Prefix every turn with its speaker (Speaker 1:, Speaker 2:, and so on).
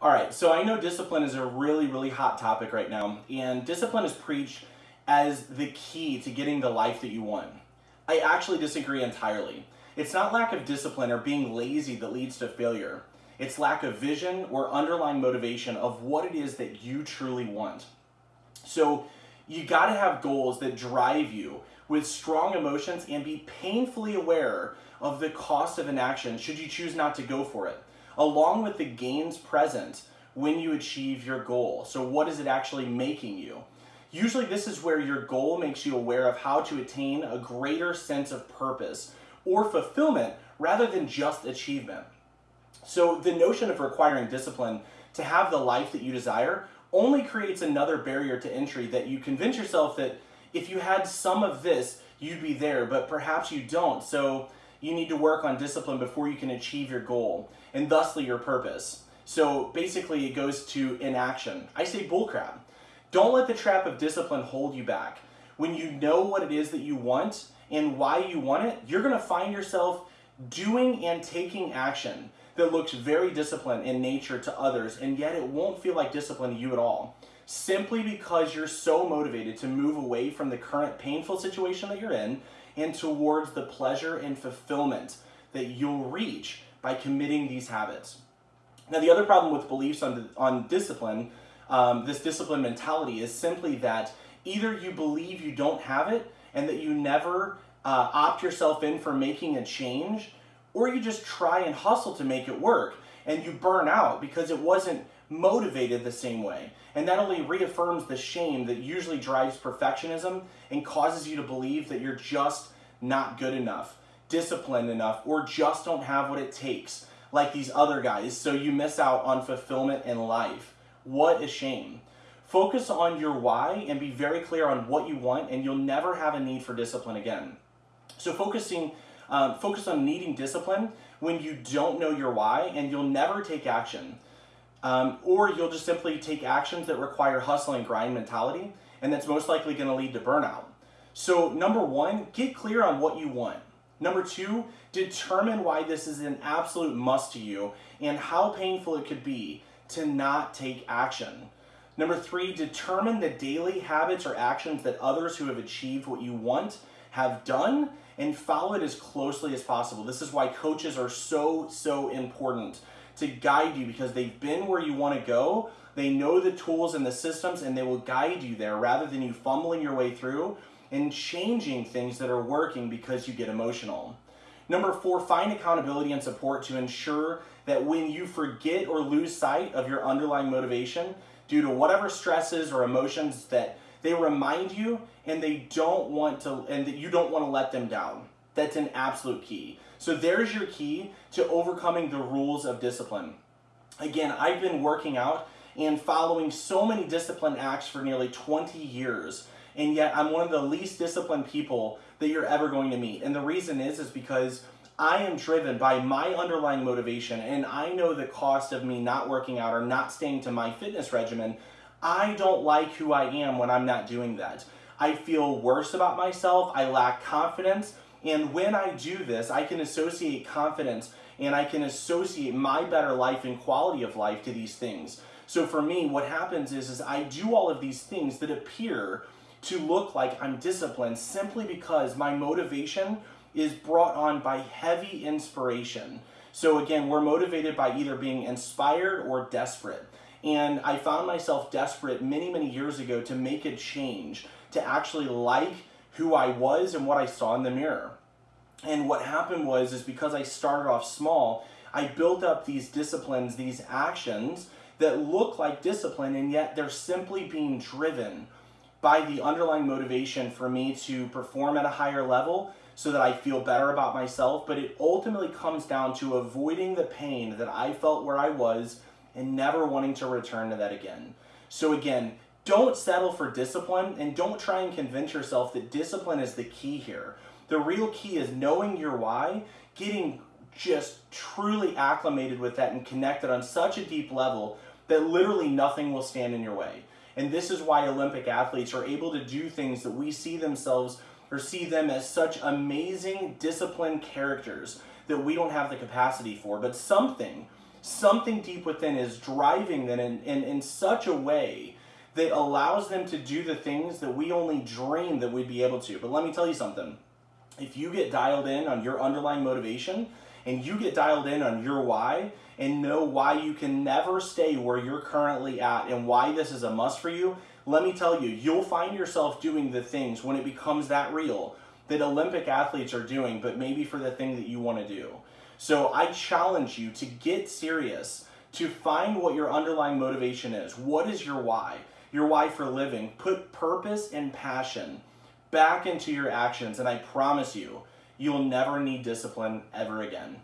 Speaker 1: All right, so I know discipline is a really, really hot topic right now, and discipline is preached as the key to getting the life that you want. I actually disagree entirely. It's not lack of discipline or being lazy that leads to failure. It's lack of vision or underlying motivation of what it is that you truly want. So you got to have goals that drive you with strong emotions and be painfully aware of the cost of inaction should you choose not to go for it, along with the gains present when you achieve your goal. So, what is it actually making you? Usually, this is where your goal makes you aware of how to attain a greater sense of purpose or fulfillment rather than just achievement. So, the notion of requiring discipline to have the life that you desire only creates another barrier to entry that you convince yourself that if you had some of this, you'd be there, but perhaps you don't. So you need to work on discipline before you can achieve your goal and thusly your purpose. So basically, it goes to inaction. I say bullcrap. Don't let the trap of discipline hold you back. When you know what it is that you want and why you want it, you're to find yourself doing and taking action that looks very disciplined in nature to others, and yet it won't feel like discipline to you at all. Simply because you're so motivated to move away from the current painful situation that you're in and towards the pleasure and fulfillment that you'll reach by committing these habits. Now, the other problem with beliefs on, on discipline, um, this discipline mentality, is simply that either you believe you don't have it and that you never uh, opt yourself in for making a change, or you just try and hustle to make it work and you burn out because it wasn't motivated the same way. And that only reaffirms the shame that usually drives perfectionism and causes you to believe that you're just not good enough, disciplined enough, or just don't have what it takes, like these other guys, so you miss out on fulfillment in life. What a shame. Focus on your why and be very clear on what you want, and you'll never have a need for discipline again. So, focusing um, focus on needing discipline when you don't know your why, and you'll never take action. Um, or you'll just simply take actions that require hustle and grind mentality, and that's most likely going to lead to burnout. So, number one, get clear on what you want. Number two, determine why this is an absolute must to you and how painful it could be to not take action. Number three, determine the daily habits or actions that others who have achieved what you want have done and follow it as closely as possible. This is why coaches are so, so important to guide you because they've been where you want to go. They know the tools and the systems and they will guide you there rather than you fumbling your way through and changing things that are working because you get emotional. Number four, find accountability and support to ensure that when you forget or lose sight of your underlying motivation due to whatever stresses or emotions that they remind you and they don't want to, and that you don't want to let them down. That's an absolute key. So there's your key to overcoming the rules of discipline. Again, I've been working out and following so many discipline acts for nearly 20 years. And yet I'm one of the least disciplined people that you're ever going to meet. And the reason is, is because I am driven by my underlying motivation and I know the cost of me not working out or not staying to my fitness regimen I don't like who I am when I'm not doing that. I feel worse about myself, I lack confidence, and when I do this, I can associate confidence and I can associate my better life and quality of life to these things. So for me, what happens is, is I do all of these things that appear to look like I'm disciplined simply because my motivation is brought on by heavy inspiration. So again, we're motivated by either being inspired or desperate. And I found myself desperate many, many years ago to make a change, to actually like who I was and what I saw in the mirror. And what happened was, is because I started off small, I built up these disciplines, these actions that look like discipline, and yet they're simply being driven by the underlying motivation for me to perform at a higher level so that I feel better about myself. But it ultimately comes down to avoiding the pain that I felt where I was and never wanting to return to that again. So again, don't settle for discipline and don't try and convince yourself that discipline is the key here. The real key is knowing your why, getting just truly acclimated with that and connected on such a deep level that literally nothing will stand in your way. And this is why Olympic athletes are able to do things that we see themselves or see them as such amazing disciplined characters that we don't have the capacity for. But something Something deep within is driving them in, in, in such a way that allows them to do the things that we only dream that we'd be able to. But let me tell you something. If you get dialed in on your underlying motivation and you get dialed in on your why and know why you can never stay where you're currently at and why this is a must for you, let me tell you, you'll find yourself doing the things when it becomes that real that Olympic athletes are doing, but maybe for the thing that you want to do. So I challenge you to get serious, to find what your underlying motivation is. What is your why? Your why for living. Put purpose and passion back into your actions, and I promise you, you'll never need discipline ever again.